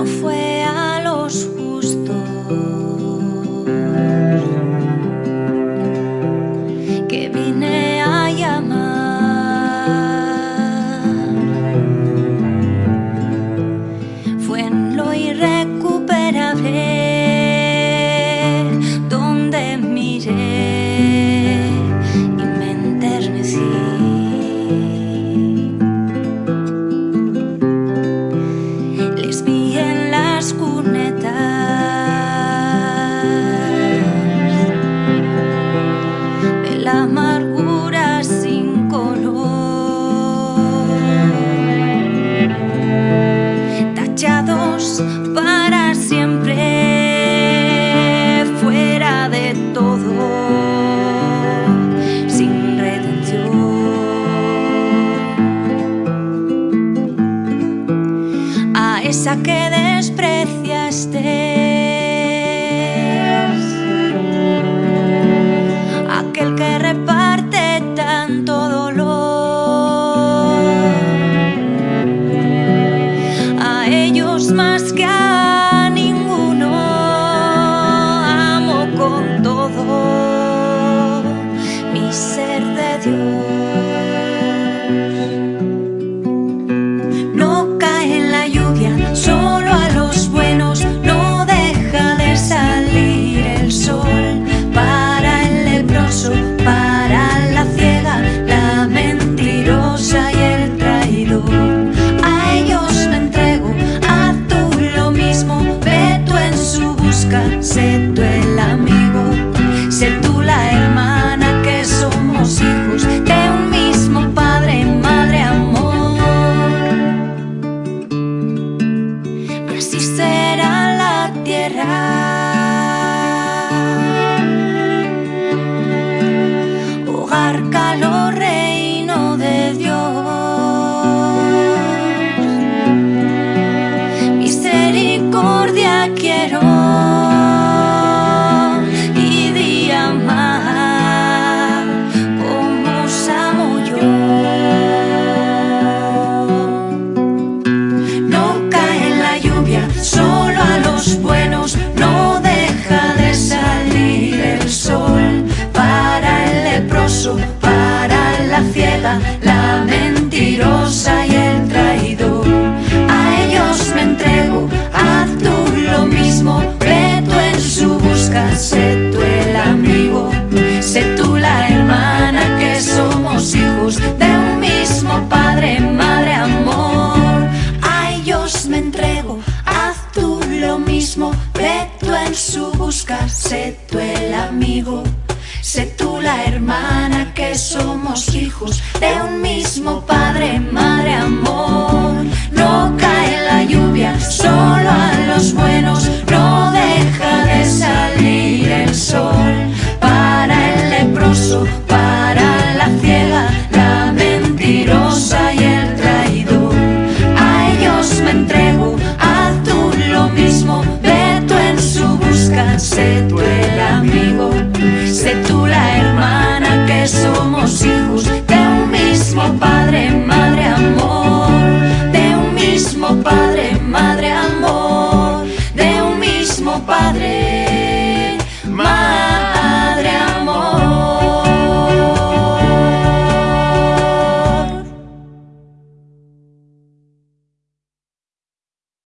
no fue esa que despreciaste. Aquel que reparte tanto dolor a ellos más que a ninguno. Amo con todo mi ser de Dios. para la ciega, la mentirosa y el traidor. A ellos me entrego, haz tú lo mismo, ve tú en su busca, sé tú el amigo, sé tú la hermana que somos hijos de un mismo padre, madre, amor. A ellos me entrego, haz tú lo mismo, ve tú en su busca, sé tú el amigo. Sé tú la hermana somos hijos de un mismo Padre, Madre, Amor. No cae la lluvia solo a los buenos, no deja de salir el sol para el leproso.